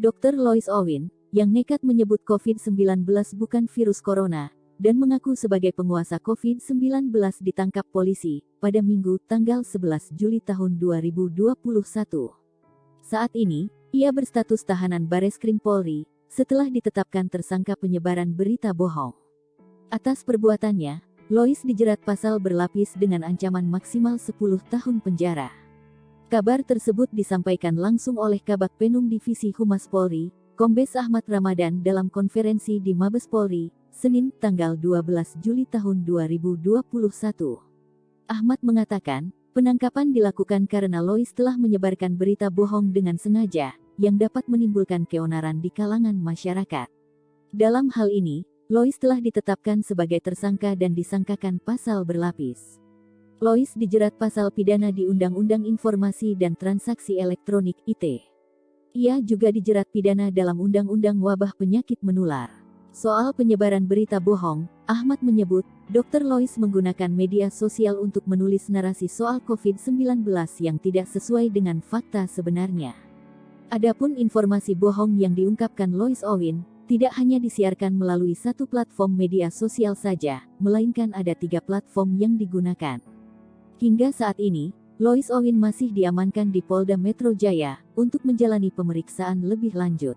Dr. Lois Owen, yang nekat menyebut COVID-19 bukan virus corona, dan mengaku sebagai penguasa COVID-19 ditangkap polisi pada Minggu tanggal 11 Juli tahun 2021. Saat ini, ia berstatus tahanan Bareskrim Polri setelah ditetapkan tersangka penyebaran berita bohong. Atas perbuatannya, Lois dijerat pasal berlapis dengan ancaman maksimal 10 tahun penjara. Kabar tersebut disampaikan langsung oleh Kabak Penum Divisi Humas Polri, Kombes Ahmad Ramadan dalam konferensi di Mabes Polri, Senin tanggal 12 Juli tahun 2021. Ahmad mengatakan, penangkapan dilakukan karena Lois telah menyebarkan berita bohong dengan sengaja, yang dapat menimbulkan keonaran di kalangan masyarakat. Dalam hal ini, Lois telah ditetapkan sebagai tersangka dan disangkakan pasal berlapis. Lois dijerat pasal pidana di Undang-Undang Informasi dan Transaksi Elektronik (ITE). Ia juga dijerat pidana dalam Undang-Undang Wabah Penyakit Menular. Soal penyebaran berita bohong, Ahmad menyebut, Dr. Lois menggunakan media sosial untuk menulis narasi soal COVID-19 yang tidak sesuai dengan fakta sebenarnya. Adapun informasi bohong yang diungkapkan Lois Owen, tidak hanya disiarkan melalui satu platform media sosial saja, melainkan ada tiga platform yang digunakan. Hingga saat ini, Lois Owen masih diamankan di Polda Metro Jaya untuk menjalani pemeriksaan lebih lanjut.